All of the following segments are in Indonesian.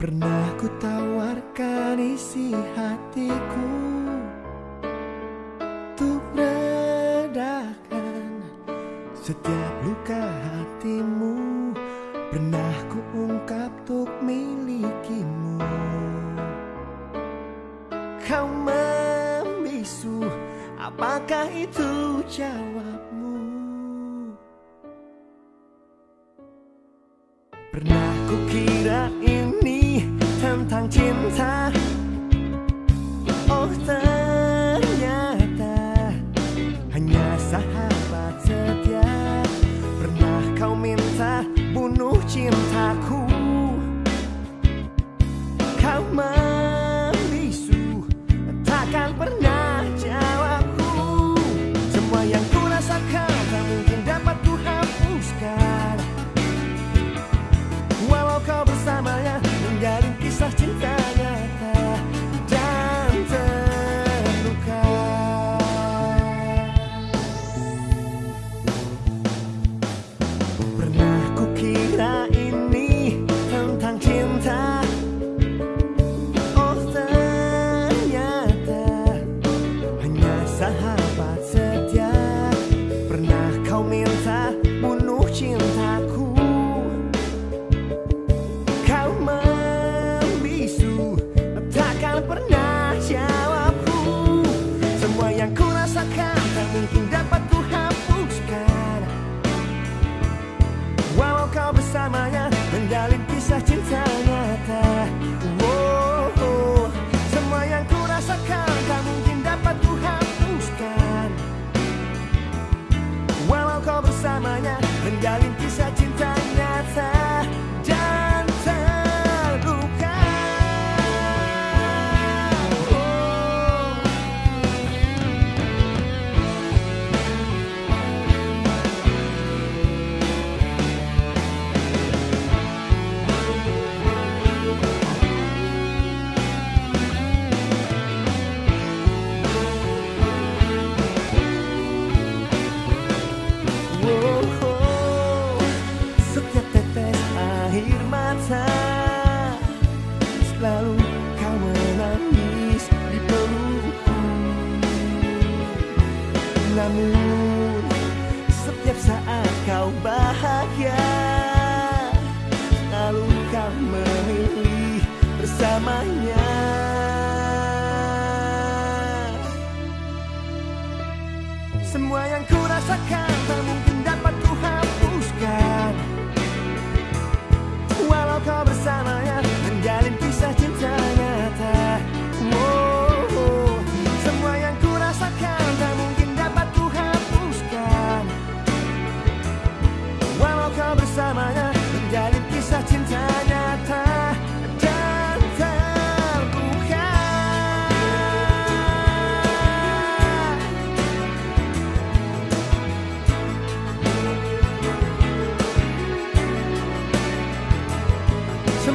Pernah ku tawarkan isi hatiku Untuk redakan setiap luka hatimu Pernah ku ungkap untuk milikimu Kau membisu, apakah itu jawabmu? Pernah 天才。sorte em. É. sacata Semua yang ku rasakan tak mungkin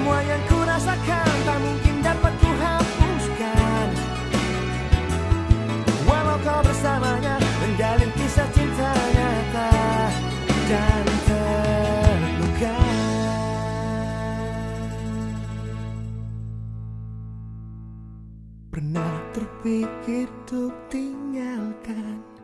Semua yang ku rasakan tak mungkin dapat ku hapuskan Walau kau bersamanya menjalin kisah cinta nyata Dan terluka. Pernah terpikir untuk tinggalkan